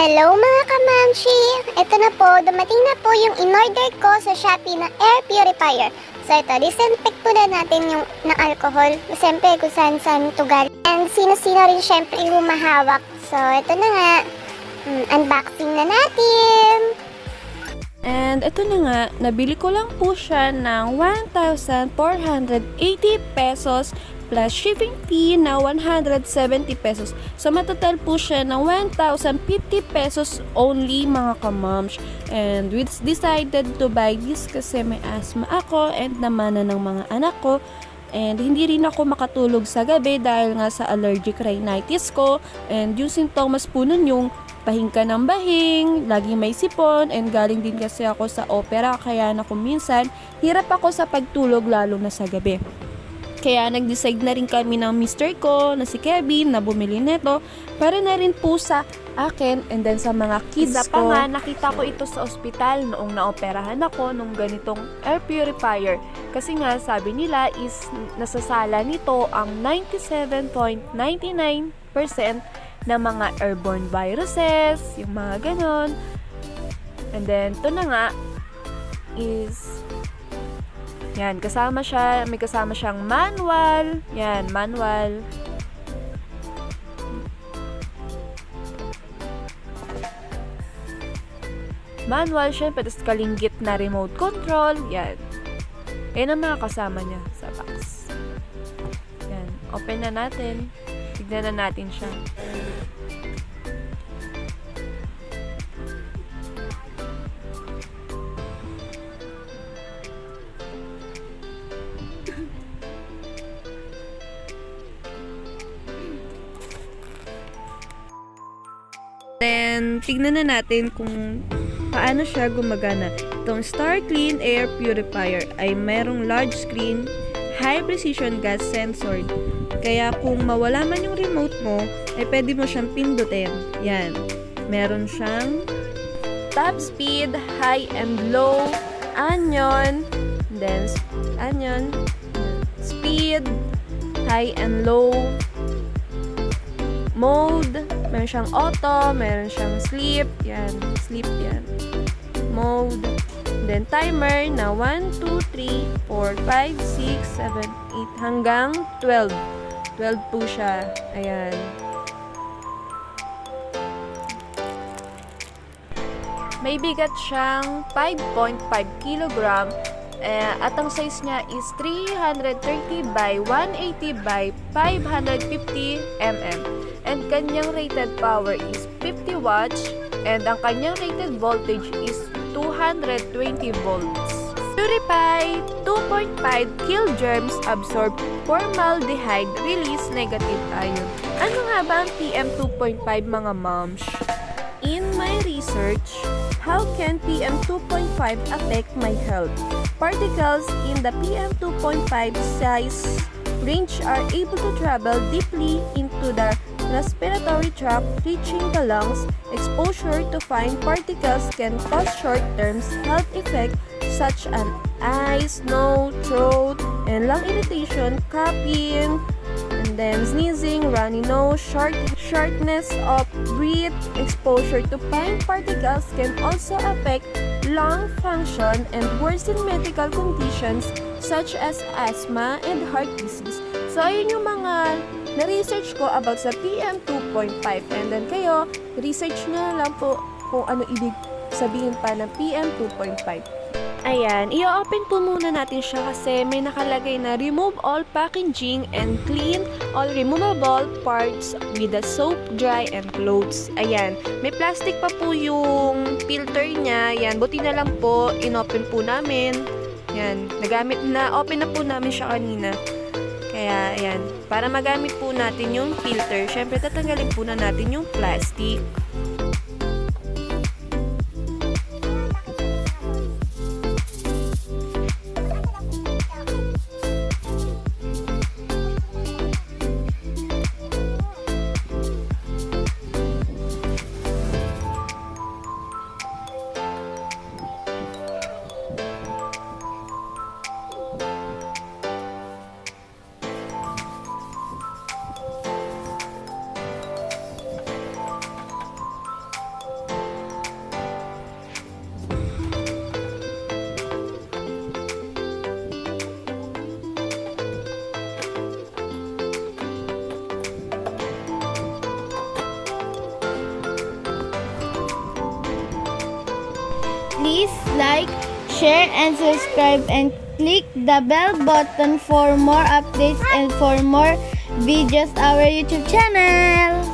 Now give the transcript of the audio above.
Hello mga kamamshi! Ito na po, dumating na po yung in-order ko sa Shopee na air purifier. So ito, disinfect po na natin yung na alcohol. Siyempre kung saan saan galing. And sino-sino rin syempre yung humahawak. So ito na nga, mm, unboxing na natin! And ito na nga, nabili ko lang po siya ng 1,480 pesos plus shipping fee na 170 pesos. So, matotal po siya ng 1,050 pesos only mga kamams. And we decided to buy this kasi may asthma ako and namana ng mga anak ko. And hindi rin ako makatulog sa gabi dahil nga sa allergic rhinitis ko. And yung sintomas po nun yung bahing ka ng bahing, laging may sipon, and galing din kasi ako sa opera, kaya na kung minsan, hirap ako sa pagtulog lalo na sa gabi. Kaya nag-decide na rin kami ng mister ko na si Kevin na bumili nito para na rin po sa akin and then sa mga kids Isa ko. pa nga, nakita ko ito sa ospital noong naoperahan ako nung ganitong air purifier. Kasi nga, sabi nila is nasasala nito ang 97.99% ng mga airborne viruses, yung mga ganon. And then, ito na nga is yan, kasama siya, may kasama siyang manual. Yan, manual. Manual, syempre, tapos kalinggit na remote control. Yan. Yan ang mga kasama niya sa box. Yan. Open na natin. Tignan na natin siya. Then, tignan na natin kung paano siya gumagana. Itong Star Clean Air Purifier ay merong large screen, high precision gas sensor. Kaya kung mawala man yung remote mo, ay pwede mo siyang pindutin. Yan. Meron siyang top speed, high and low, anion, then anion, speed, high and low, mode, meron siyang auto, meron siyang sleep, yan, sleep yan, mode, then timer na 1, 2, 3, 4, 5, 6, 7, 8, hanggang 12. 12 po siya, ayan. May bigat siyang 5.5 kilogram eh, at ang size niya is 330 by 180 by 550 mm. And kanyang rated power is 50 watts and ang kanyang rated voltage is 220 volts. Purify 2.5 kill germs absorb formaldehyde release negative ion. Ano nga ba ang PM2.5 mga moms? In my research, how can PM2.5 affect my health? Particles in the PM2.5 size range are able to travel deeply into the respiratory tract, reaching the lungs. Exposure to fine particles can cause short-term health effects such as eyes, nose, throat, and lung irritation, coughing, then sneezing, runny nose, short, shortness of breath, exposure to fine particles can also affect lung function and worsen medical conditions such as asthma and heart disease. So, ayun yung mga na-research ko about sa PM2.5 and then kayo, research nyo lang po kung ano ibig sabihin pa ng PM2.5. Ayan, i-open po muna natin siya kasi may nakalagay na remove all packaging and clean all removable parts with the soap, dry, and clothes. Ayan, may plastic pa po yung filter niya. Ayan, buti na lang po, in-open po namin. Ayan, nagamit na, open na po namin siya kanina. Kaya, ayan, para magamit po natin yung filter, syempre tatanggalin po na natin yung plastic. Like, share, and subscribe and click the bell button for more updates and for more videos our YouTube channel.